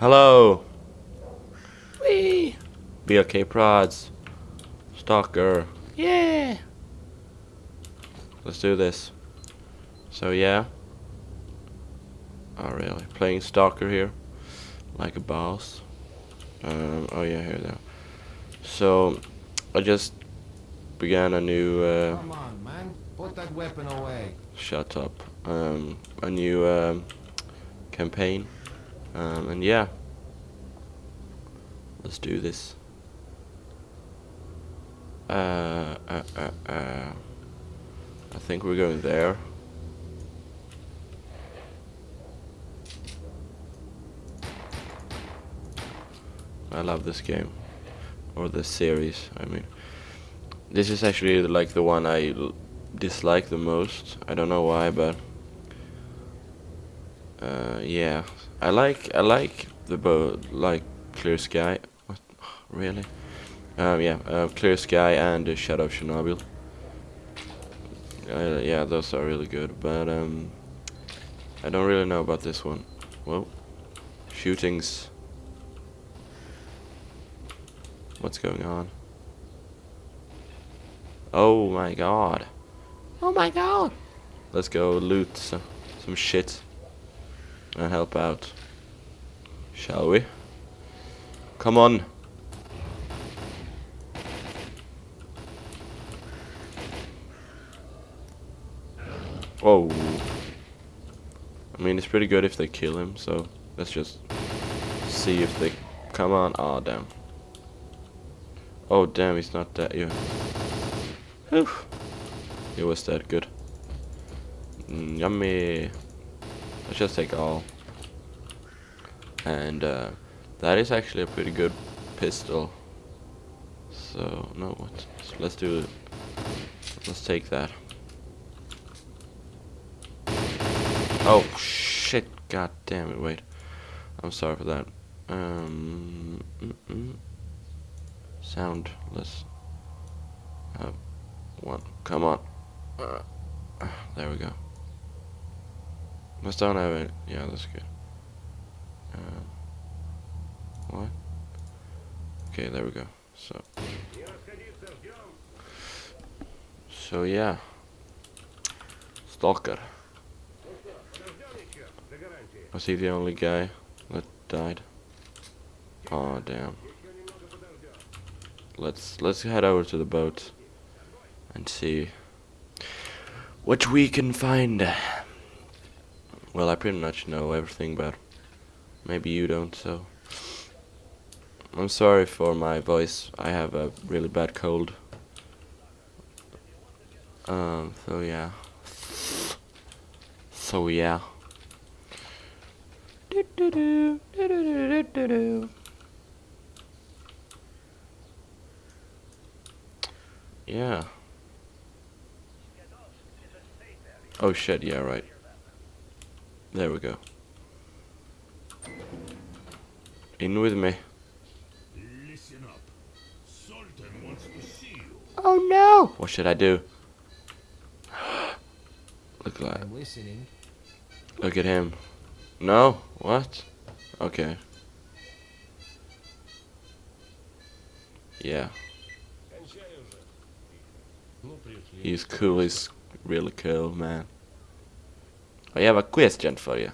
Hello. Wee. BLK prods. Stalker. Yeah. Let's do this. So yeah. Oh really? Playing Stalker here, like a boss. Um, oh yeah, here now. So I just began a new. Uh, Come on, man. Put that weapon away. shut up. Um, a new um, campaign, um, and yeah. Let's do this. Uh, uh, uh, uh. I think we're going there. I love this game. Or this series, I mean. This is actually like the one I dislike the most. I don't know why, but uh, yeah, I like I like the bow like Clear Sky. What? Really? Um, yeah, uh, Clear Sky and uh, Shadow of Chernobyl. Uh, yeah, those are really good, but um, I don't really know about this one. Well, shootings. What's going on? Oh my god. Oh my god. Let's go loot some, some shit and help out. Shall we? Come on. Oh. I mean, it's pretty good if they kill him, so let's just see if they... Come on. Oh, damn. Oh, damn, he's not dead. Yeah. Whew. He was dead. Good. Mm, yummy. Let's just take all. And uh, that is actually a pretty good pistol. So, no, let's do it. Let's take that. Oh, shit. God damn it. Wait. I'm sorry for that. Um, mm -mm. Sound. Let's have one. Come on. Uh, there we go. Let's don't have it. Yeah, that's good. Um, what? Okay, there we go. So. So yeah. Stalker. Was he the only guy that died? Oh damn. Let's let's head over to the boat and see what we can find. Well, I pretty much know everything, but maybe you don't, so I'm sorry for my voice. I have a really bad cold. Um, so yeah. So yeah. Yeah. Oh shit, yeah, right. There we go. In with me. Listen up. Sultan wants to see you. Oh no! What should I do? Look like I'm listening. look at him. No? What? Okay. Yeah. He's cool, he's really cool, man. I have a question for you.